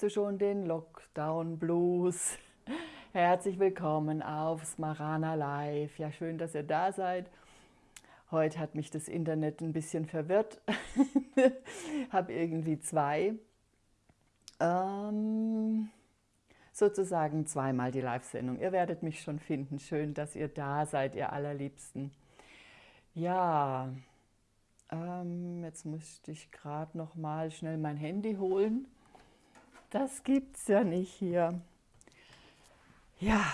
Kennst du schon den Lockdown Blues? Herzlich willkommen auf Smarana Live. Ja, schön, dass ihr da seid. Heute hat mich das Internet ein bisschen verwirrt. Habe irgendwie zwei, ähm, sozusagen zweimal die Live-Sendung. Ihr werdet mich schon finden. Schön, dass ihr da seid, ihr Allerliebsten. Ja, ähm, jetzt müsste ich gerade noch mal schnell mein Handy holen. Das gibt's ja nicht hier. Ja,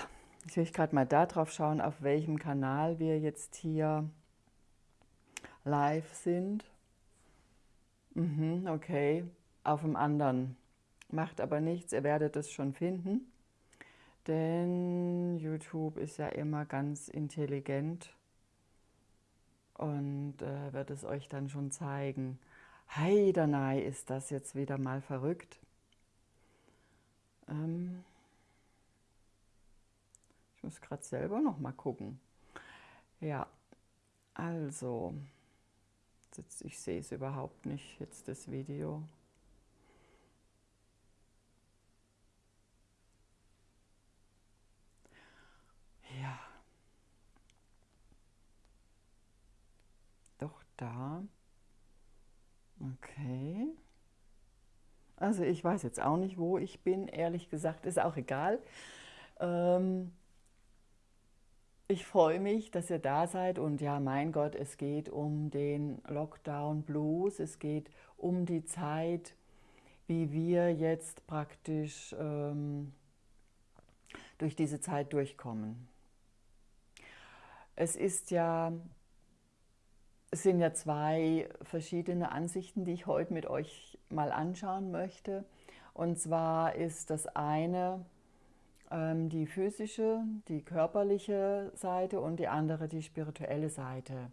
jetzt will ich gerade mal da drauf schauen, auf welchem Kanal wir jetzt hier live sind. Mhm, okay, auf dem anderen. Macht aber nichts, ihr werdet es schon finden. Denn YouTube ist ja immer ganz intelligent und äh, wird es euch dann schon zeigen. Heidanei ist das jetzt wieder mal verrückt. Ähm ich muss gerade selber noch mal gucken. Ja, also, jetzt, ich sehe es überhaupt nicht, jetzt das Video. Ja. Doch da. Okay. Also ich weiß jetzt auch nicht, wo ich bin, ehrlich gesagt, ist auch egal. Ähm ich freue mich, dass ihr da seid und ja, mein Gott, es geht um den Lockdown Blues, es geht um die Zeit, wie wir jetzt praktisch ähm, durch diese Zeit durchkommen. Es ist ja es sind ja zwei verschiedene Ansichten, die ich heute mit euch mal anschauen möchte. Und zwar ist das eine ähm, die physische, die körperliche Seite und die andere die spirituelle Seite.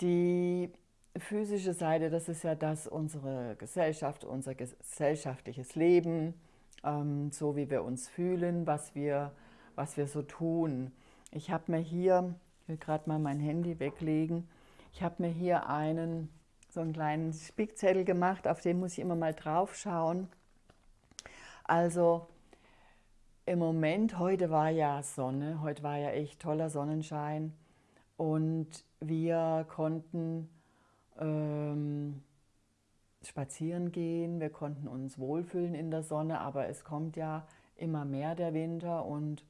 Die physische Seite, das ist ja das unsere Gesellschaft, unser gesellschaftliches Leben, ähm, so wie wir uns fühlen, was wir, was wir so tun. Ich habe mir hier ich will gerade mal mein Handy weglegen. Ich habe mir hier einen, so einen kleinen Spickzettel gemacht, auf den muss ich immer mal drauf schauen. Also im Moment, heute war ja Sonne, heute war ja echt toller Sonnenschein und wir konnten ähm, spazieren gehen, wir konnten uns wohlfühlen in der Sonne, aber es kommt ja immer mehr der Winter und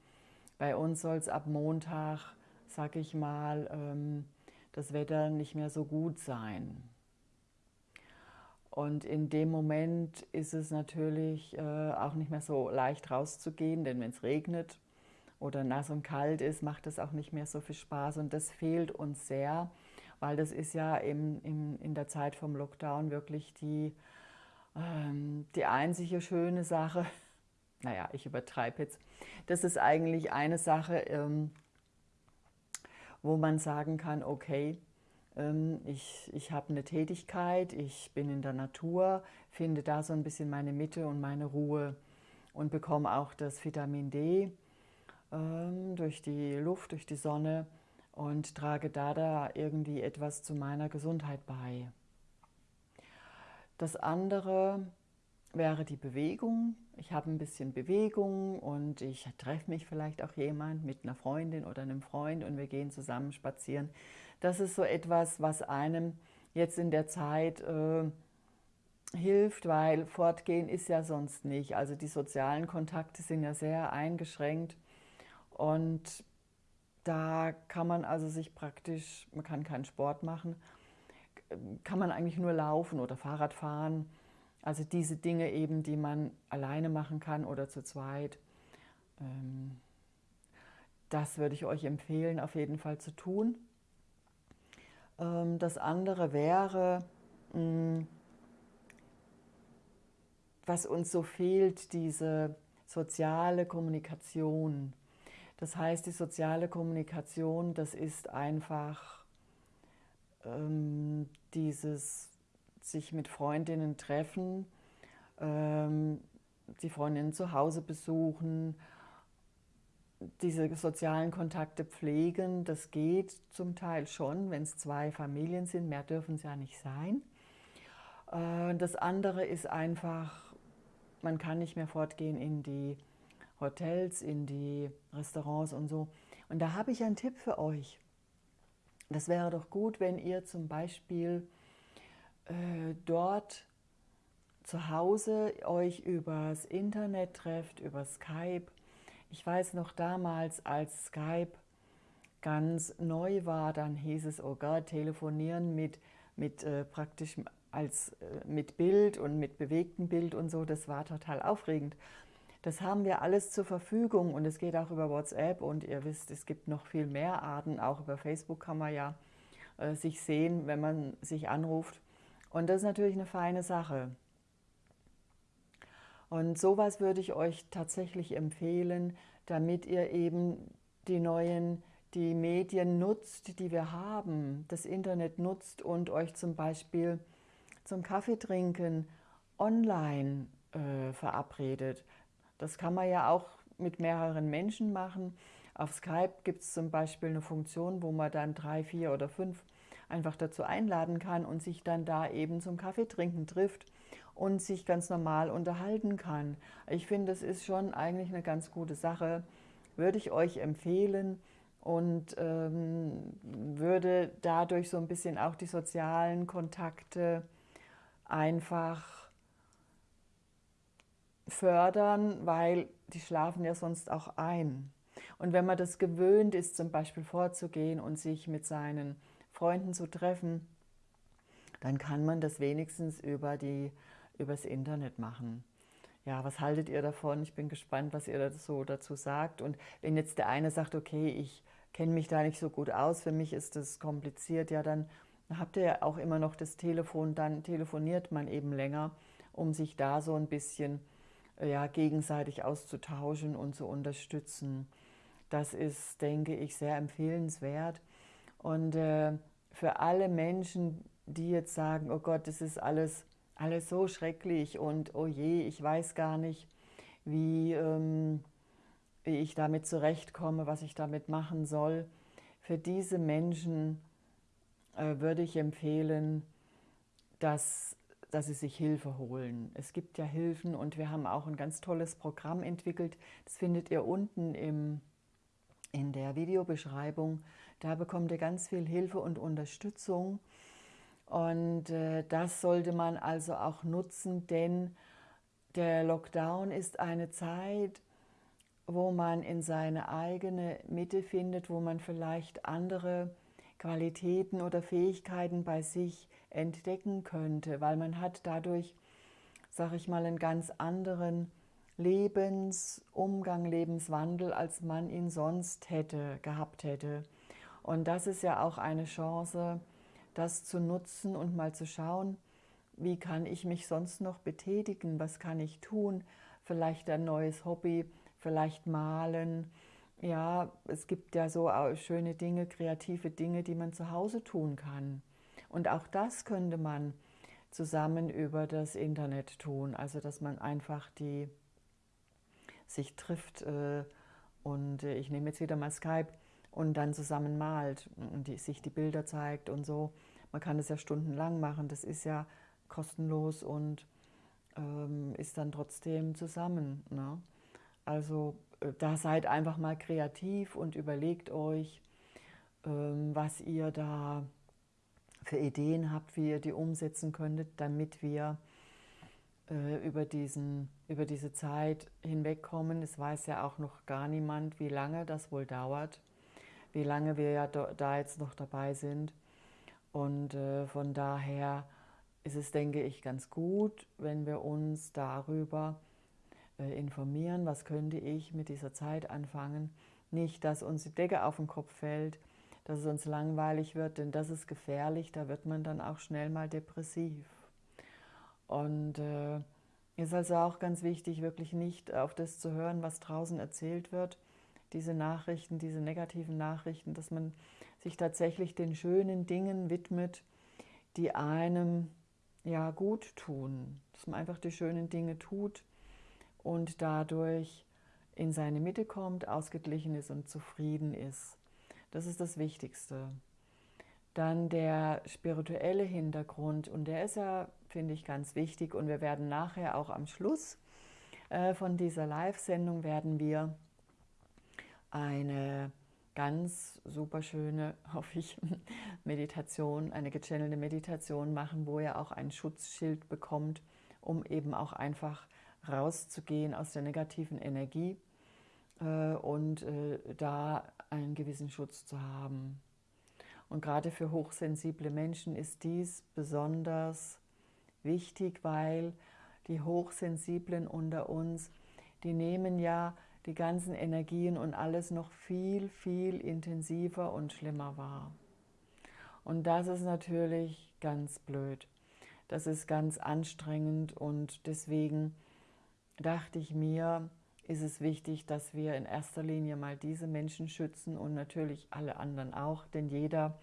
bei uns soll es ab Montag sag ich mal, ähm, das Wetter nicht mehr so gut sein. Und in dem Moment ist es natürlich äh, auch nicht mehr so leicht rauszugehen, denn wenn es regnet oder nass und kalt ist, macht es auch nicht mehr so viel Spaß. Und das fehlt uns sehr, weil das ist ja im, im, in der Zeit vom Lockdown wirklich die, ähm, die einzige schöne Sache. Naja, ich übertreibe jetzt. Das ist eigentlich eine Sache, ähm, wo man sagen kann, okay, ich, ich habe eine Tätigkeit, ich bin in der Natur, finde da so ein bisschen meine Mitte und meine Ruhe und bekomme auch das Vitamin D ähm, durch die Luft, durch die Sonne und trage da, da irgendwie etwas zu meiner Gesundheit bei. Das andere wäre die Bewegung. Ich habe ein bisschen Bewegung und ich treffe mich vielleicht auch jemand mit einer Freundin oder einem Freund und wir gehen zusammen spazieren. Das ist so etwas, was einem jetzt in der Zeit äh, hilft, weil fortgehen ist ja sonst nicht. Also die sozialen Kontakte sind ja sehr eingeschränkt und da kann man also sich praktisch, man kann keinen Sport machen, kann man eigentlich nur laufen oder Fahrrad fahren also diese Dinge eben, die man alleine machen kann oder zu zweit. Ähm, das würde ich euch empfehlen, auf jeden Fall zu tun. Ähm, das andere wäre, mm, was uns so fehlt, diese soziale Kommunikation. Das heißt, die soziale Kommunikation, das ist einfach ähm, dieses sich mit Freundinnen treffen, ähm, die Freundinnen zu Hause besuchen, diese sozialen Kontakte pflegen, das geht zum Teil schon, wenn es zwei Familien sind, mehr dürfen es ja nicht sein. Äh, das andere ist einfach man kann nicht mehr fortgehen in die Hotels, in die Restaurants und so. Und da habe ich einen Tipp für euch. Das wäre doch gut, wenn ihr zum Beispiel äh, dort zu Hause euch übers Internet trefft, über Skype. Ich weiß noch damals, als Skype ganz neu war, dann hieß es, oh Gott, telefonieren mit, mit äh, praktisch als äh, mit Bild und mit bewegtem Bild und so, das war total aufregend. Das haben wir alles zur Verfügung und es geht auch über WhatsApp und ihr wisst, es gibt noch viel mehr Arten. Auch über Facebook kann man ja äh, sich sehen, wenn man sich anruft. Und das ist natürlich eine feine Sache. Und sowas würde ich euch tatsächlich empfehlen, damit ihr eben die neuen, die Medien nutzt, die wir haben, das Internet nutzt und euch zum Beispiel zum Kaffee trinken online äh, verabredet. Das kann man ja auch mit mehreren Menschen machen. Auf Skype gibt es zum Beispiel eine Funktion, wo man dann drei, vier oder fünf einfach dazu einladen kann und sich dann da eben zum Kaffeetrinken trifft und sich ganz normal unterhalten kann. Ich finde, das ist schon eigentlich eine ganz gute Sache. Würde ich euch empfehlen und ähm, würde dadurch so ein bisschen auch die sozialen Kontakte einfach fördern, weil die schlafen ja sonst auch ein. Und wenn man das gewöhnt ist, zum Beispiel vorzugehen und sich mit seinen Freunden zu treffen, dann kann man das wenigstens über die, übers Internet machen. Ja, was haltet ihr davon? Ich bin gespannt, was ihr so dazu sagt. Und wenn jetzt der eine sagt, okay, ich kenne mich da nicht so gut aus, für mich ist das kompliziert, ja, dann habt ihr ja auch immer noch das Telefon, dann telefoniert man eben länger, um sich da so ein bisschen ja, gegenseitig auszutauschen und zu unterstützen. Das ist, denke ich, sehr empfehlenswert. Und äh, für alle Menschen, die jetzt sagen, oh Gott, das ist alles, alles so schrecklich und oh je, ich weiß gar nicht, wie, ähm, wie ich damit zurechtkomme, was ich damit machen soll. Für diese Menschen äh, würde ich empfehlen, dass dass sie sich Hilfe holen. Es gibt ja Hilfen und wir haben auch ein ganz tolles Programm entwickelt. Das findet ihr unten im, in der Videobeschreibung. Da bekommt ihr ganz viel Hilfe und Unterstützung. Und äh, das sollte man also auch nutzen, denn der Lockdown ist eine Zeit, wo man in seine eigene Mitte findet, wo man vielleicht andere Qualitäten oder Fähigkeiten bei sich entdecken könnte, weil man hat dadurch, sage ich mal, einen ganz anderen Lebensumgang, Lebenswandel, als man ihn sonst hätte, gehabt hätte. Und das ist ja auch eine Chance, das zu nutzen und mal zu schauen, wie kann ich mich sonst noch betätigen, was kann ich tun, vielleicht ein neues Hobby, vielleicht malen. Ja, es gibt ja so schöne Dinge, kreative Dinge, die man zu Hause tun kann. Und auch das könnte man zusammen über das Internet tun, also dass man einfach die sich trifft äh, und äh, ich nehme jetzt wieder mal Skype und dann zusammen malt und die, sich die Bilder zeigt und so. Man kann das ja stundenlang machen, das ist ja kostenlos und ähm, ist dann trotzdem zusammen. Ne? Also äh, da seid einfach mal kreativ und überlegt euch, ähm, was ihr da für Ideen habt, wie ihr die umsetzen könntet, damit wir äh, über, diesen, über diese Zeit hinwegkommen. Es weiß ja auch noch gar niemand, wie lange das wohl dauert, wie lange wir ja da jetzt noch dabei sind. Und äh, von daher ist es, denke ich, ganz gut, wenn wir uns darüber äh, informieren, was könnte ich mit dieser Zeit anfangen. Nicht, dass uns die Decke auf den Kopf fällt, dass es uns langweilig wird, denn das ist gefährlich, da wird man dann auch schnell mal depressiv. Und äh, ist also auch ganz wichtig, wirklich nicht auf das zu hören, was draußen erzählt wird, diese Nachrichten, diese negativen Nachrichten, dass man sich tatsächlich den schönen Dingen widmet, die einem ja gut tun, dass man einfach die schönen Dinge tut und dadurch in seine Mitte kommt, ausgeglichen ist und zufrieden ist. Das ist das Wichtigste. Dann der spirituelle Hintergrund und der ist ja, finde ich, ganz wichtig und wir werden nachher auch am Schluss äh, von dieser Live-Sendung werden wir eine ganz super schöne, hoffe ich, Meditation, eine gechannelte Meditation machen, wo ihr auch ein Schutzschild bekommt, um eben auch einfach rauszugehen aus der negativen Energie äh, und äh, da einen gewissen Schutz zu haben. Und gerade für hochsensible Menschen ist dies besonders wichtig, weil die Hochsensiblen unter uns, die nehmen ja die ganzen Energien und alles noch viel, viel intensiver und schlimmer wahr. Und das ist natürlich ganz blöd. Das ist ganz anstrengend und deswegen dachte ich mir, ist es wichtig, dass wir in erster Linie mal diese Menschen schützen und natürlich alle anderen auch, denn jeder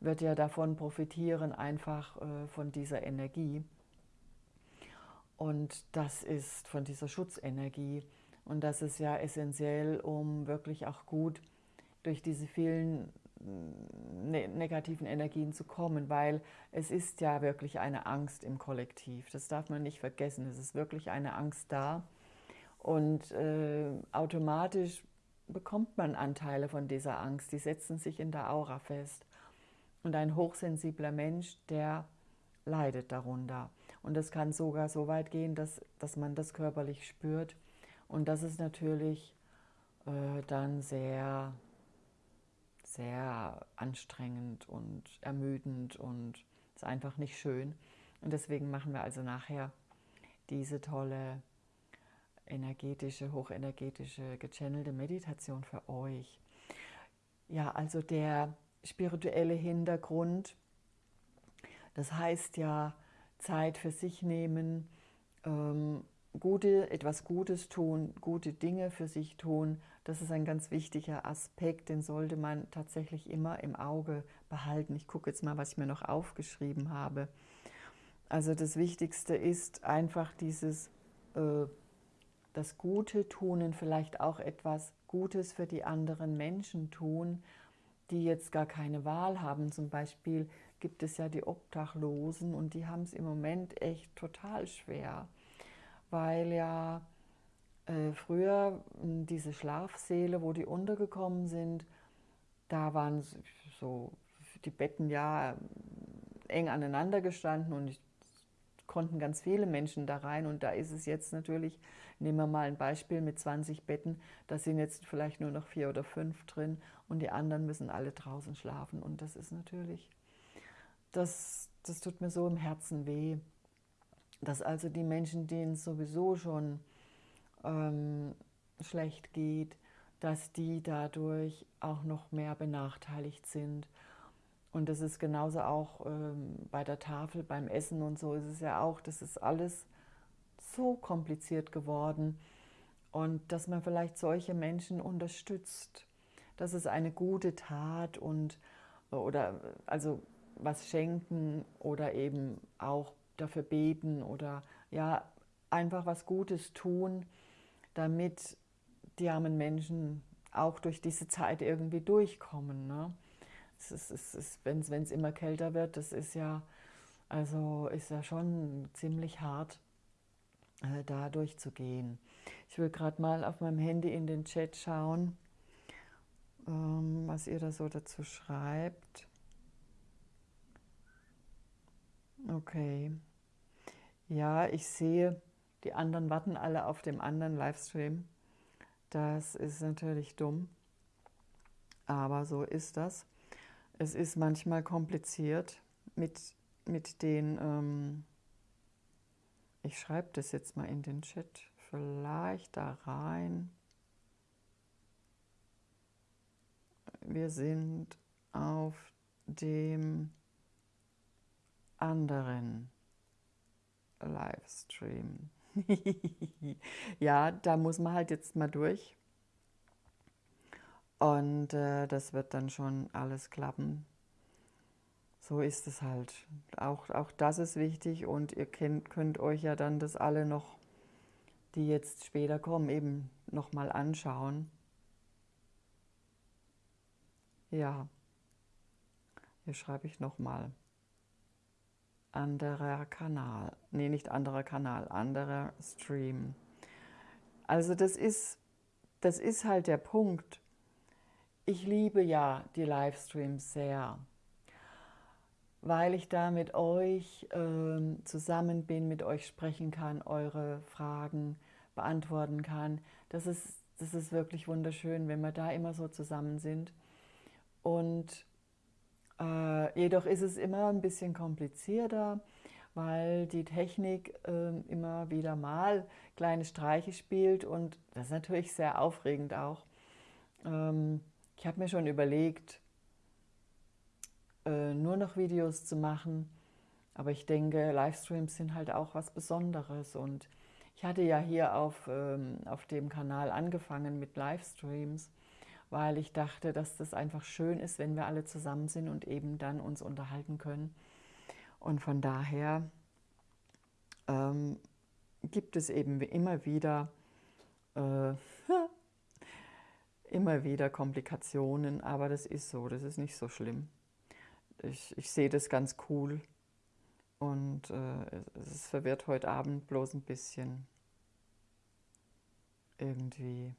wird ja davon profitieren, einfach äh, von dieser Energie. Und das ist von dieser Schutzenergie. Und das ist ja essentiell, um wirklich auch gut durch diese vielen ne negativen Energien zu kommen, weil es ist ja wirklich eine Angst im Kollektiv. Das darf man nicht vergessen. Es ist wirklich eine Angst da. Und äh, automatisch bekommt man Anteile von dieser Angst. Die setzen sich in der Aura fest. Und ein hochsensibler Mensch, der leidet darunter. Und es kann sogar so weit gehen, dass, dass man das körperlich spürt. Und das ist natürlich äh, dann sehr, sehr anstrengend und ermüdend und ist einfach nicht schön. Und deswegen machen wir also nachher diese tolle energetische, hochenergetische, gechannelte Meditation für euch. Ja, also der spirituelle Hintergrund, das heißt ja Zeit für sich nehmen, ähm, gute, etwas Gutes tun, gute Dinge für sich tun, das ist ein ganz wichtiger Aspekt, den sollte man tatsächlich immer im Auge behalten. Ich gucke jetzt mal, was ich mir noch aufgeschrieben habe. Also das Wichtigste ist einfach dieses, äh, das Gute tun und vielleicht auch etwas Gutes für die anderen Menschen tun, die jetzt gar keine Wahl haben. Zum Beispiel gibt es ja die Obdachlosen und die haben es im Moment echt total schwer weil ja äh, früher hm, diese Schlafsäle, wo die untergekommen sind, da waren so die Betten ja eng aneinander gestanden und konnten ganz viele Menschen da rein. Und da ist es jetzt natürlich, nehmen wir mal ein Beispiel mit 20 Betten, da sind jetzt vielleicht nur noch vier oder fünf drin und die anderen müssen alle draußen schlafen. Und das ist natürlich, das, das tut mir so im Herzen weh dass also die Menschen, denen es sowieso schon ähm, schlecht geht, dass die dadurch auch noch mehr benachteiligt sind. Und das ist genauso auch ähm, bei der Tafel, beim Essen und so ist es ja auch, das ist alles so kompliziert geworden. Und dass man vielleicht solche Menschen unterstützt, das ist eine gute Tat und oder also was schenken oder eben auch dafür beten oder ja, einfach was Gutes tun, damit die armen Menschen auch durch diese Zeit irgendwie durchkommen. Ne? Es ist, es ist, wenn es immer kälter wird, das ist ja, also ist ja schon ziemlich hart, äh, da durchzugehen. Ich will gerade mal auf meinem Handy in den Chat schauen, ähm, was ihr da so dazu schreibt. Okay. Ja, ich sehe, die anderen warten alle auf dem anderen Livestream. Das ist natürlich dumm, aber so ist das. Es ist manchmal kompliziert mit, mit den, ähm, ich schreibe das jetzt mal in den Chat, vielleicht da rein. Wir sind auf dem anderen Livestream. ja, da muss man halt jetzt mal durch. Und äh, das wird dann schon alles klappen. So ist es halt. Auch, auch das ist wichtig und ihr könnt, könnt euch ja dann das alle noch, die jetzt später kommen, eben nochmal anschauen. Ja, hier schreibe ich nochmal anderer Kanal. Nee, nicht anderer Kanal, anderer Stream. Also das ist, das ist halt der Punkt. Ich liebe ja die Livestreams sehr, weil ich da mit euch äh, zusammen bin, mit euch sprechen kann, eure Fragen beantworten kann. Das ist, das ist wirklich wunderschön, wenn wir da immer so zusammen sind. Und äh, jedoch ist es immer ein bisschen komplizierter, weil die Technik äh, immer wieder mal kleine Streiche spielt und das ist natürlich sehr aufregend auch. Ähm, ich habe mir schon überlegt, äh, nur noch Videos zu machen, aber ich denke, Livestreams sind halt auch was Besonderes und ich hatte ja hier auf, ähm, auf dem Kanal angefangen mit Livestreams weil ich dachte, dass das einfach schön ist, wenn wir alle zusammen sind und eben dann uns unterhalten können. Und von daher ähm, gibt es eben immer wieder, äh, immer wieder Komplikationen, aber das ist so, das ist nicht so schlimm. Ich, ich sehe das ganz cool und äh, es verwirrt heute Abend bloß ein bisschen irgendwie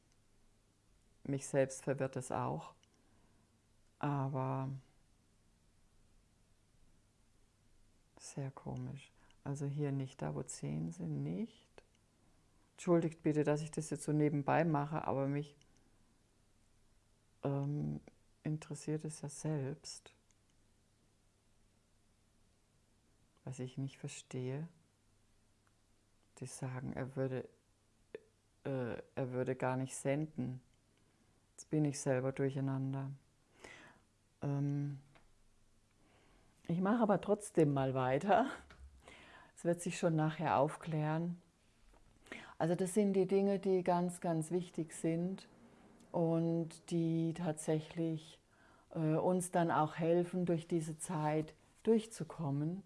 mich selbst verwirrt es auch. Aber sehr komisch. Also hier nicht da, wo 10 sind, nicht. Entschuldigt bitte, dass ich das jetzt so nebenbei mache, aber mich ähm, interessiert es ja selbst. Was ich nicht verstehe, die sagen, er würde, äh, er würde gar nicht senden. Jetzt bin ich selber durcheinander. Ähm ich mache aber trotzdem mal weiter. Es wird sich schon nachher aufklären. Also das sind die Dinge, die ganz, ganz wichtig sind und die tatsächlich äh, uns dann auch helfen, durch diese Zeit durchzukommen.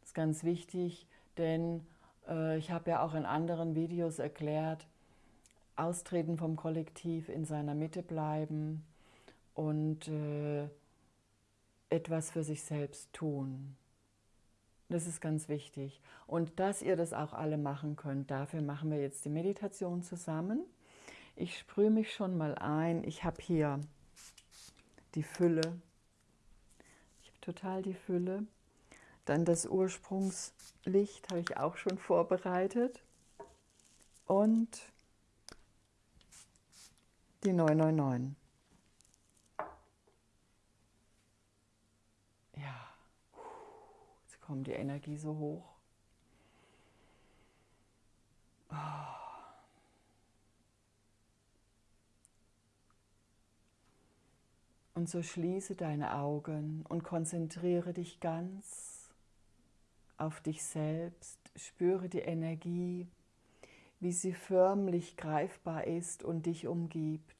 Das ist ganz wichtig, denn äh, ich habe ja auch in anderen Videos erklärt, austreten vom Kollektiv, in seiner Mitte bleiben und äh, etwas für sich selbst tun. Das ist ganz wichtig. Und dass ihr das auch alle machen könnt, dafür machen wir jetzt die Meditation zusammen. Ich sprühe mich schon mal ein. Ich habe hier die Fülle. Ich habe total die Fülle. Dann das Ursprungslicht habe ich auch schon vorbereitet. Und die 999. Ja, jetzt kommt die Energie so hoch. Und so schließe deine Augen und konzentriere dich ganz auf dich selbst. Spüre die Energie wie sie förmlich greifbar ist und dich umgibt.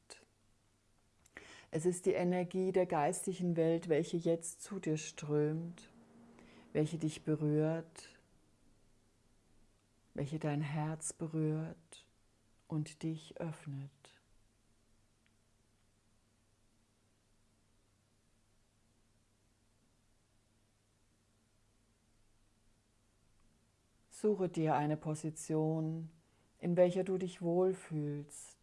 Es ist die Energie der geistigen Welt, welche jetzt zu dir strömt, welche dich berührt, welche dein Herz berührt und dich öffnet. Suche dir eine Position, in welcher du dich wohlfühlst,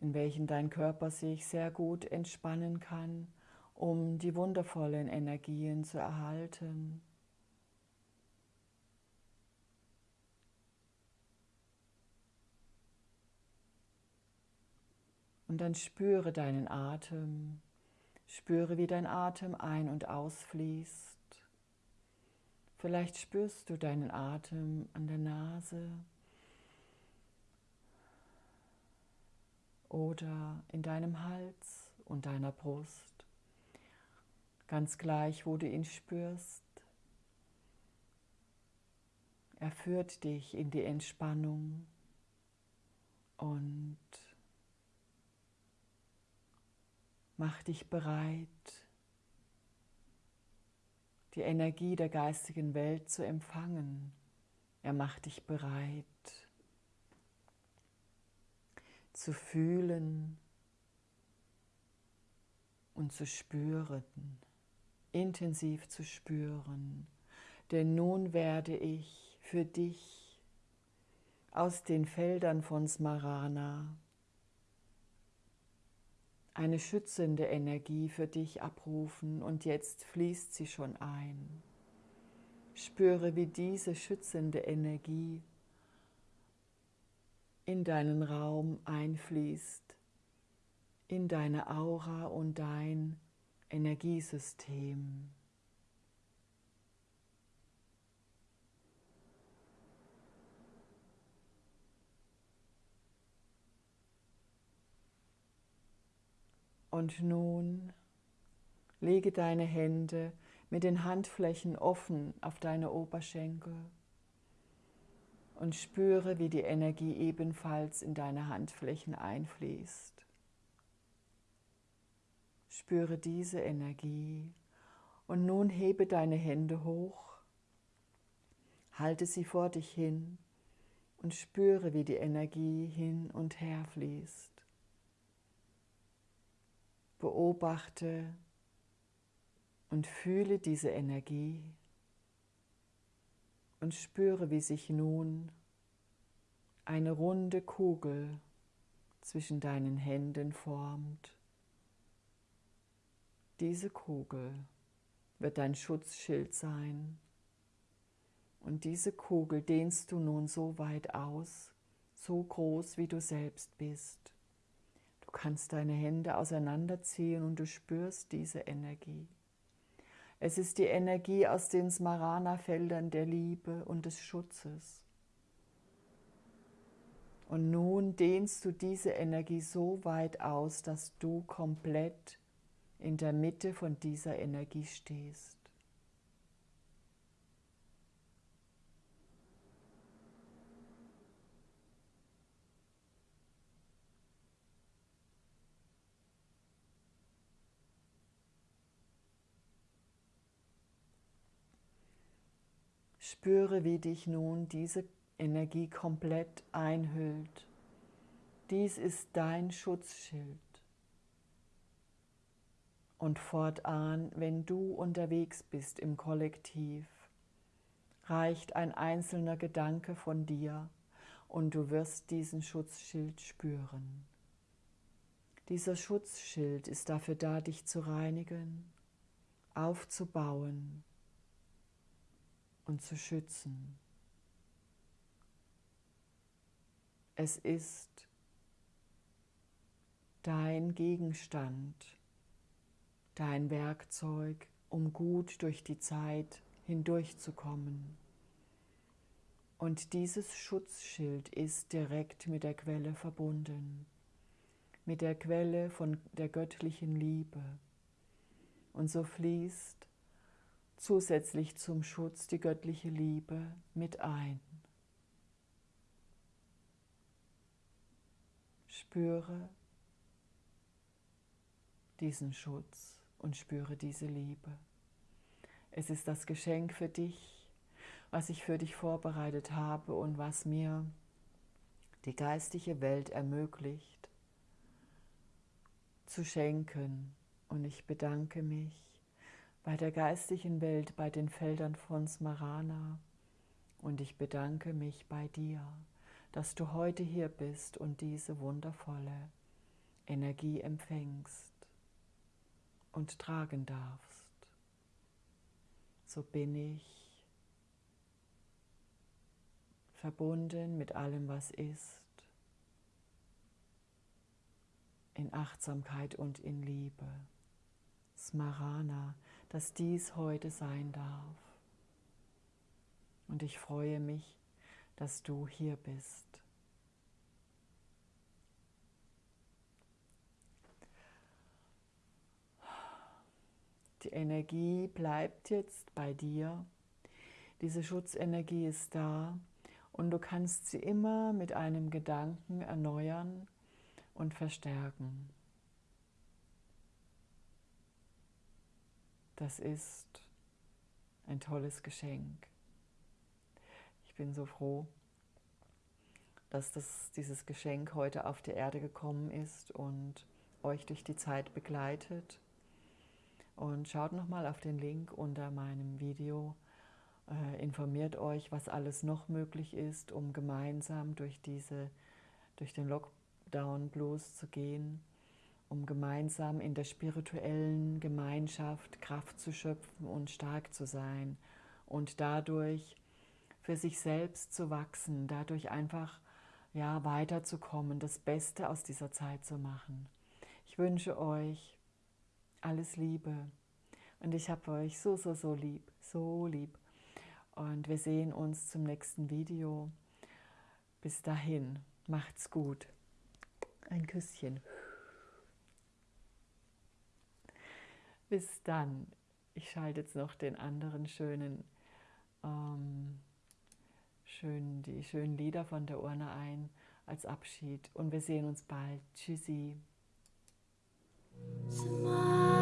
in welchen dein Körper sich sehr gut entspannen kann, um die wundervollen Energien zu erhalten. Und dann spüre deinen Atem, spüre, wie dein Atem ein- und ausfließt. Vielleicht spürst du deinen Atem an der Nase. Oder in deinem Hals und deiner Brust, ganz gleich, wo du ihn spürst. Er führt dich in die Entspannung und macht dich bereit, die Energie der geistigen Welt zu empfangen. Er macht dich bereit, zu fühlen und zu spüren, intensiv zu spüren. Denn nun werde ich für dich aus den Feldern von Smarana eine schützende Energie für dich abrufen und jetzt fließt sie schon ein. Spüre, wie diese schützende Energie in deinen Raum einfließt, in deine Aura und dein Energiesystem. Und nun lege deine Hände mit den Handflächen offen auf deine Oberschenkel und spüre, wie die Energie ebenfalls in deine Handflächen einfließt. Spüre diese Energie und nun hebe deine Hände hoch, halte sie vor dich hin und spüre, wie die Energie hin und her fließt. Beobachte und fühle diese Energie und spüre, wie sich nun eine runde Kugel zwischen deinen Händen formt. Diese Kugel wird dein Schutzschild sein. Und diese Kugel dehnst du nun so weit aus, so groß wie du selbst bist kannst deine Hände auseinanderziehen und du spürst diese Energie. Es ist die Energie aus den Smarana-Feldern der Liebe und des Schutzes. Und nun dehnst du diese Energie so weit aus, dass du komplett in der Mitte von dieser Energie stehst. Spüre, wie dich nun diese Energie komplett einhüllt. Dies ist dein Schutzschild. Und fortan, wenn du unterwegs bist im Kollektiv, reicht ein einzelner Gedanke von dir und du wirst diesen Schutzschild spüren. Dieser Schutzschild ist dafür da, dich zu reinigen, aufzubauen, und zu schützen. Es ist dein Gegenstand, dein Werkzeug, um gut durch die Zeit hindurchzukommen. Und dieses Schutzschild ist direkt mit der Quelle verbunden, mit der Quelle von der göttlichen Liebe. Und so fließt zusätzlich zum Schutz die göttliche Liebe mit ein. Spüre diesen Schutz und spüre diese Liebe. Es ist das Geschenk für dich, was ich für dich vorbereitet habe und was mir die geistige Welt ermöglicht zu schenken. Und ich bedanke mich bei der geistigen Welt, bei den Feldern von Smarana. Und ich bedanke mich bei dir, dass du heute hier bist und diese wundervolle Energie empfängst und tragen darfst. So bin ich verbunden mit allem, was ist, in Achtsamkeit und in Liebe. Smarana, dass dies heute sein darf. Und ich freue mich, dass du hier bist. Die Energie bleibt jetzt bei dir. Diese Schutzenergie ist da und du kannst sie immer mit einem Gedanken erneuern und verstärken. Das ist ein tolles Geschenk. Ich bin so froh, dass das, dieses Geschenk heute auf die Erde gekommen ist und euch durch die Zeit begleitet. Und schaut nochmal auf den Link unter meinem Video, Äh, informiert euch, was alles noch möglich ist, um gemeinsam durch, diese, durch den Lockdown Blues zu gehen, um gemeinsam in der spirituellen Gemeinschaft Kraft zu schöpfen und stark zu sein und dadurch für sich selbst zu wachsen, dadurch einfach ja, weiterzukommen, das Beste aus dieser Zeit zu machen. Ich wünsche euch alles Liebe und ich habe euch so, so, so lieb, so lieb. Und wir sehen uns zum nächsten Video. Bis dahin, macht's gut. Ein Küsschen. Bis dann. Ich schalte jetzt noch den anderen schönen, ähm, schön, die schönen Lieder von der Urne ein als Abschied. Und wir sehen uns bald. Tschüssi. Smile.